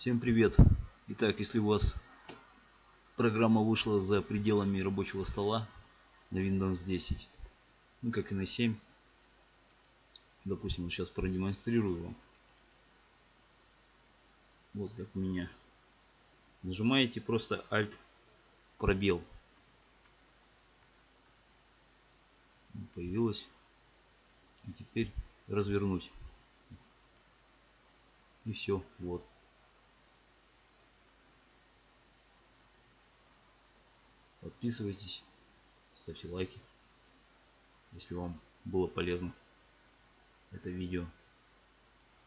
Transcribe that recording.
Всем привет! Итак, если у вас программа вышла за пределами рабочего стола на Windows 10, ну как и на 7, допустим, сейчас продемонстрирую вам. Вот как у меня. Нажимаете просто Alt пробел. Появилось. И теперь развернуть. И все, вот. Подписывайтесь, ставьте лайки, если вам было полезно это видео.